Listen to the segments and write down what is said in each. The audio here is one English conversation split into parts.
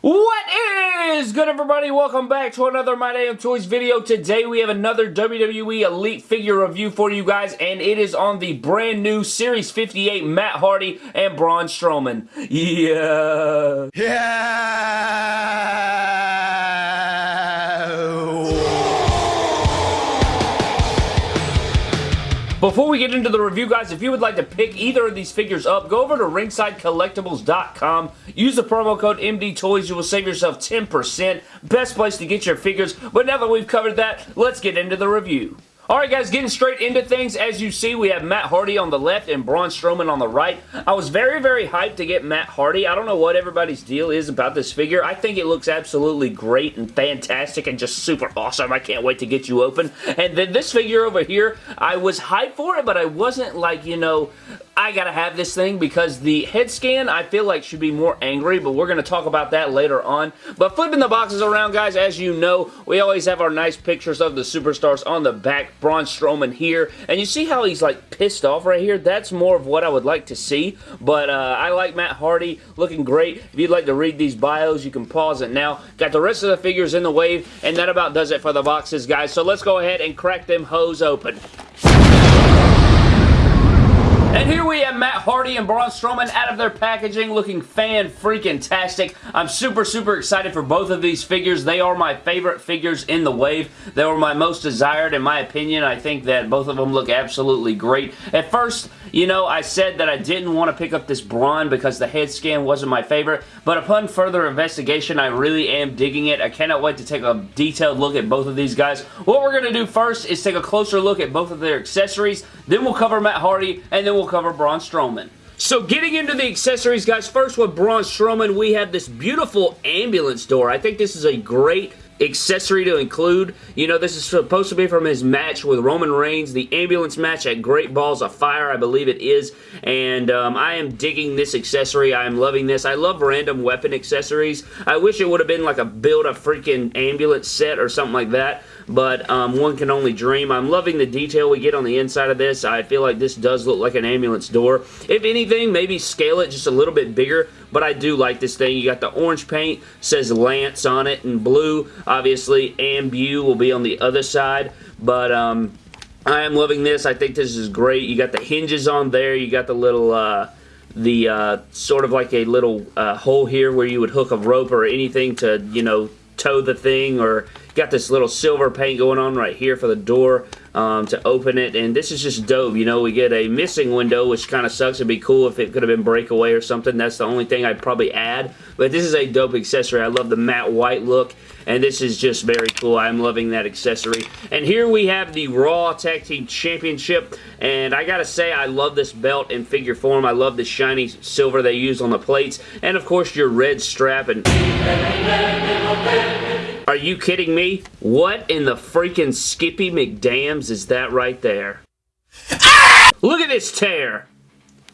What is good everybody? Welcome back to another My Damn Toys video. Today we have another WWE Elite figure review for you guys and it is on the brand new Series 58 Matt Hardy and Braun Strowman. Yeah. Yeah. Before we get into the review, guys, if you would like to pick either of these figures up, go over to ringsidecollectibles.com. Use the promo code MDTOYS. You will save yourself 10%. Best place to get your figures. But now that we've covered that, let's get into the review. Alright guys, getting straight into things. As you see, we have Matt Hardy on the left and Braun Strowman on the right. I was very, very hyped to get Matt Hardy. I don't know what everybody's deal is about this figure. I think it looks absolutely great and fantastic and just super awesome. I can't wait to get you open. And then this figure over here, I was hyped for it, but I wasn't like, you know, I gotta have this thing because the head scan I feel like should be more angry, but we're gonna talk about that later on. But flipping the boxes around, guys, as you know, we always have our nice pictures of the superstars on the back. Braun Strowman here, and you see how he's like pissed off right here? That's more of what I would like to see, but uh, I like Matt Hardy, looking great. If you'd like to read these bios, you can pause it now. Got the rest of the figures in the wave, and that about does it for the boxes, guys. So let's go ahead and crack them hoes open. And here we have Matt Hardy and Braun Strowman out of their packaging looking fan-freaking-tastic. I'm super, super excited for both of these figures. They are my favorite figures in the wave. They were my most desired in my opinion. I think that both of them look absolutely great. At first, you know, I said that I didn't want to pick up this Braun because the head scan wasn't my favorite, but upon further investigation, I really am digging it. I cannot wait to take a detailed look at both of these guys. What we're going to do first is take a closer look at both of their accessories, then we'll cover Matt Hardy, and then we'll cover Braun Strowman. So getting into the accessories, guys, first with Braun Strowman, we have this beautiful ambulance door. I think this is a great accessory to include. You know, this is supposed to be from his match with Roman Reigns, the ambulance match at Great Balls of Fire, I believe it is, and um, I am digging this accessory. I am loving this. I love random weapon accessories. I wish it would have been like a build a freaking ambulance set or something like that, but um, one can only dream. I'm loving the detail we get on the inside of this. I feel like this does look like an ambulance door. If anything, maybe scale it just a little bit bigger, but I do like this thing. You got the orange paint, says Lance on it, and blue. Obviously, Ambu will be on the other side, but um, I am loving this. I think this is great. You got the hinges on there. You got the little... Uh, the uh, sort of like a little uh, hole here where you would hook a rope or anything to, you know, tow the thing or got this little silver paint going on right here for the door um, to open it and this is just dope you know we get a missing window which kind of sucks it'd be cool if it could have been breakaway or something that's the only thing I'd probably add but this is a dope accessory I love the matte white look and this is just very cool. I'm loving that accessory. And here we have the Raw Tag Team Championship, and I gotta say, I love this belt in figure form. I love the shiny silver they use on the plates, and of course your red strap. And Are you kidding me? What in the freaking Skippy McDams is that right there? Look at this tear!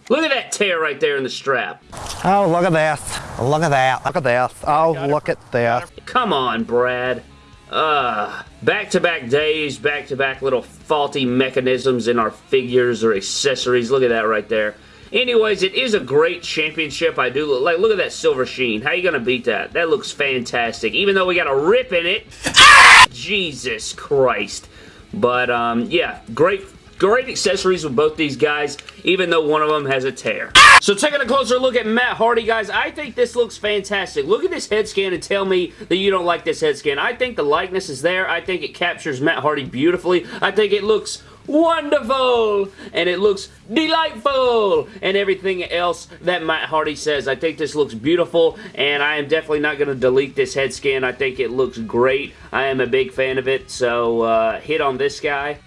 Look at that tear right there in the strap. Oh, look at this. Look at that. Look at this. Oh, look at this. Come on, Brad. Uh, back-to-back -back days, back-to-back -back little faulty mechanisms in our figures or accessories. Look at that right there. Anyways, it is a great championship. I do look like look at that silver sheen. How you gonna beat that? That looks fantastic. Even though we got a rip in it. Jesus Christ. But um, yeah, great Great accessories with both these guys, even though one of them has a tear. So taking a closer look at Matt Hardy, guys, I think this looks fantastic. Look at this head scan and tell me that you don't like this head scan. I think the likeness is there. I think it captures Matt Hardy beautifully. I think it looks wonderful and it looks delightful and everything else that Matt Hardy says. I think this looks beautiful and I am definitely not going to delete this head scan. I think it looks great. I am a big fan of it so uh, hit on this guy.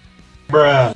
Bruh.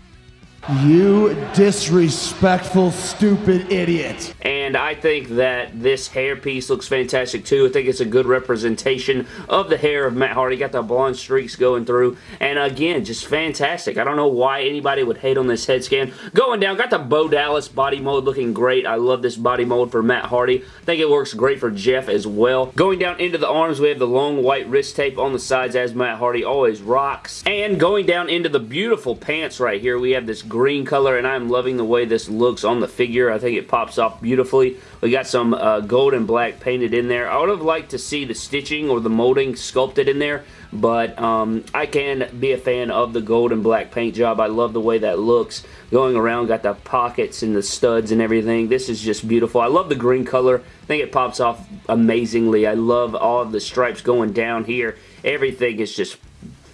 You disrespectful, stupid idiot. And I think that this hairpiece looks fantastic too. I think it's a good representation of the hair of Matt Hardy. Got the blonde streaks going through. And again, just fantastic. I don't know why anybody would hate on this head scan. Going down, got the Bo Dallas body mold looking great. I love this body mold for Matt Hardy. I think it works great for Jeff as well. Going down into the arms, we have the long white wrist tape on the sides as Matt Hardy always rocks. And going down into the beautiful pants right here, we have this green color, and I'm loving the way this looks on the figure. I think it pops off beautifully. We got some uh, gold and black painted in there. I would have liked to see the stitching or the molding sculpted in there, but um, I can be a fan of the gold and black paint job. I love the way that looks. Going around, got the pockets and the studs and everything. This is just beautiful. I love the green color. I think it pops off amazingly. I love all the stripes going down here. Everything is just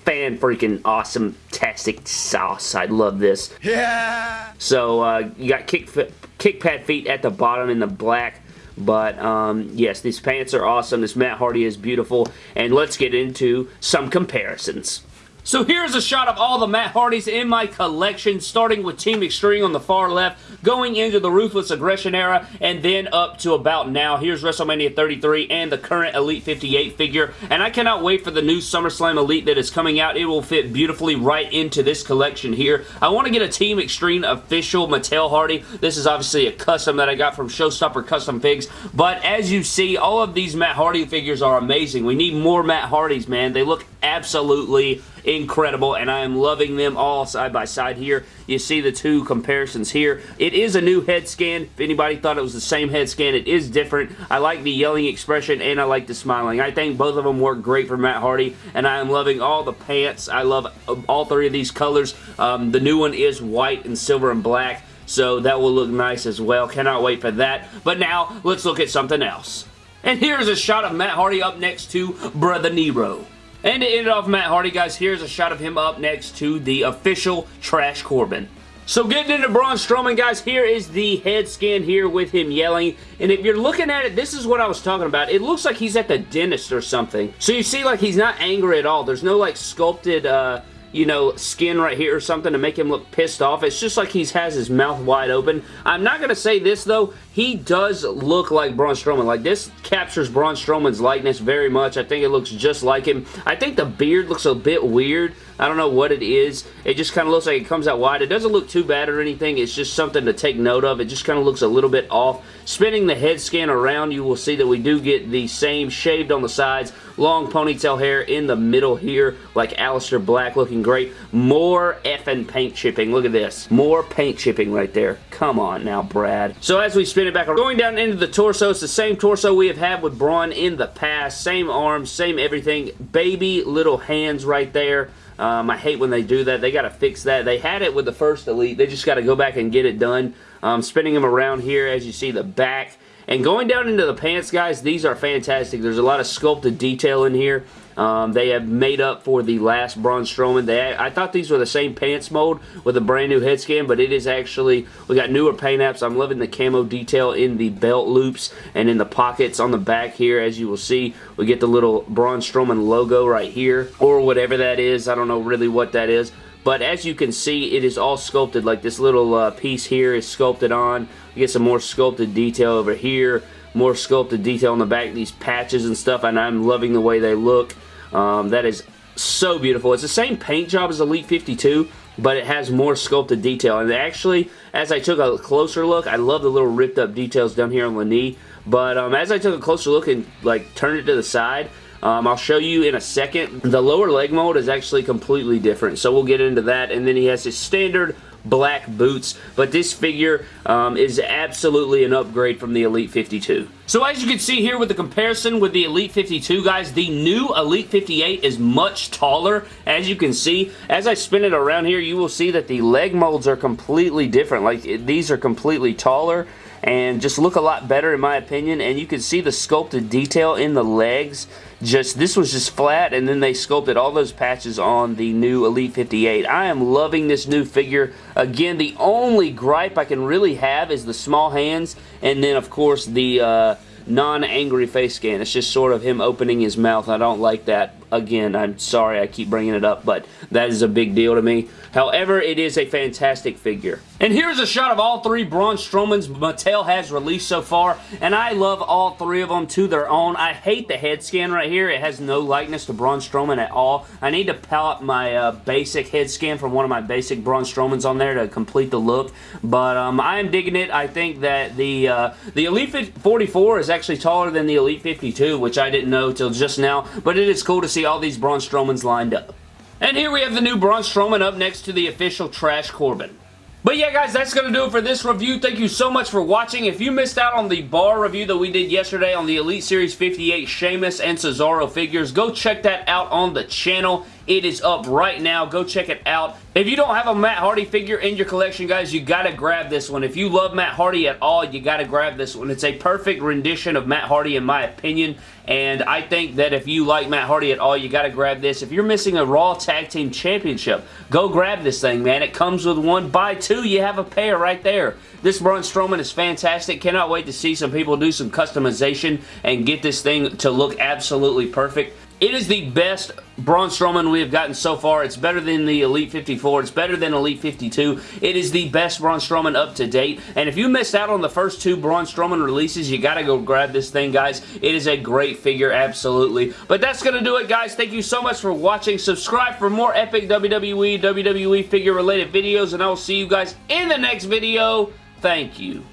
fan freaking awesome tastic sauce. I love this. Yeah! So uh, you got kick, kick pad feet at the bottom in the black but um, yes, these pants are awesome. This Matt Hardy is beautiful. And let's get into some comparisons. So here's a shot of all the Matt Hardys in my collection, starting with Team Extreme on the far left, going into the Ruthless Aggression era, and then up to about now. Here's WrestleMania 33 and the current Elite 58 figure, and I cannot wait for the new SummerSlam Elite that is coming out. It will fit beautifully right into this collection here. I want to get a Team Extreme official Mattel Hardy. This is obviously a custom that I got from Showstopper Custom Figs, but as you see, all of these Matt Hardy figures are amazing. We need more Matt Hardys, man. They look absolutely incredible, and I am loving them all side by side here. You see the two comparisons here. It is a new head scan. If anybody thought it was the same head scan, it is different. I like the yelling expression, and I like the smiling. I think both of them work great for Matt Hardy, and I am loving all the pants. I love all three of these colors. Um, the new one is white and silver and black, so that will look nice as well. Cannot wait for that. But now, let's look at something else. And here's a shot of Matt Hardy up next to Brother Nero. And to end it off Matt Hardy, guys, here's a shot of him up next to the official Trash Corbin. So getting into Braun Strowman, guys, here is the head scan here with him yelling. And if you're looking at it, this is what I was talking about. It looks like he's at the dentist or something. So you see, like, he's not angry at all. There's no, like, sculpted, uh, you know, skin right here or something to make him look pissed off. It's just like he has his mouth wide open. I'm not going to say this, though. He does look like Braun Strowman. Like, this captures Braun Strowman's likeness very much. I think it looks just like him. I think the beard looks a bit weird. I don't know what it is. It just kind of looks like it comes out wide. It doesn't look too bad or anything. It's just something to take note of. It just kind of looks a little bit off. Spinning the head scan around, you will see that we do get the same shaved on the sides, long ponytail hair in the middle here, like Aleister Black looking great. More effing paint chipping. Look at this. More paint chipping right there. Come on now, Brad. So as we spin it back, we're going down into the torso, it's the same torso we have had with Braun in the past. Same arms, same everything. Baby little hands right there. Um, I hate when they do that. They got to fix that. They had it with the first Elite. They just got to go back and get it done. Um, spinning them around here as you see the back. And going down into the pants, guys, these are fantastic. There's a lot of sculpted detail in here. Um, they have made up for the last Braun Strowman. They, I thought these were the same pants mold with a brand new head scan, but it is actually, we got newer paint apps. I'm loving the camo detail in the belt loops and in the pockets on the back here. As you will see, we get the little Braun Strowman logo right here, or whatever that is. I don't know really what that is. But as you can see, it is all sculpted. Like this little uh, piece here is sculpted on. You get some more sculpted detail over here. More sculpted detail on the back. These patches and stuff. And I'm loving the way they look. Um, that is so beautiful. It's the same paint job as Elite 52, but it has more sculpted detail. And actually, as I took a closer look, I love the little ripped up details down here on the knee. But um, as I took a closer look and like turned it to the side, um, I'll show you in a second. The lower leg mold is actually completely different, so we'll get into that. And then he has his standard black boots. But this figure um, is absolutely an upgrade from the Elite 52. So as you can see here with the comparison with the Elite 52, guys, the new Elite 58 is much taller. As you can see, as I spin it around here, you will see that the leg molds are completely different. Like, these are completely taller and just look a lot better in my opinion and you can see the sculpted detail in the legs just this was just flat and then they sculpted all those patches on the new Elite 58 I am loving this new figure again the only gripe I can really have is the small hands and then of course the uh, non-angry face scan. It's just sort of him opening his mouth. I don't like that. Again, I'm sorry I keep bringing it up, but that is a big deal to me. However, it is a fantastic figure. And here's a shot of all three Braun Strowmans Mattel has released so far, and I love all three of them to their own. I hate the head scan right here. It has no likeness to Braun Strowman at all. I need to pop my uh, basic head scan from one of my basic Braun Strowmans on there to complete the look, but um, I am digging it. I think that the, uh, the Elite 44 is actually taller than the Elite 52, which I didn't know till just now, but it is cool to see all these Braun Strowmans lined up. And here we have the new Braun Strowman up next to the official Trash Corbin. But yeah, guys, that's going to do it for this review. Thank you so much for watching. If you missed out on the bar review that we did yesterday on the Elite Series 58 Sheamus and Cesaro figures, go check that out on the channel. It is up right now. Go check it out. If you don't have a Matt Hardy figure in your collection, guys, you gotta grab this one. If you love Matt Hardy at all, you gotta grab this one. It's a perfect rendition of Matt Hardy in my opinion, and I think that if you like Matt Hardy at all, you gotta grab this. If you're missing a Raw Tag Team Championship, go grab this thing, man. It comes with one. Buy two, you have a pair right there. This Braun Strowman is fantastic. Cannot wait to see some people do some customization and get this thing to look absolutely perfect. It is the best Braun Strowman we have gotten so far. It's better than the Elite 54. It's better than Elite 52. It is the best Braun Strowman up to date. And if you missed out on the first two Braun Strowman releases, you got to go grab this thing, guys. It is a great figure, absolutely. But that's going to do it, guys. Thank you so much for watching. Subscribe for more epic WWE, WWE figure-related videos, and I will see you guys in the next video. Thank you.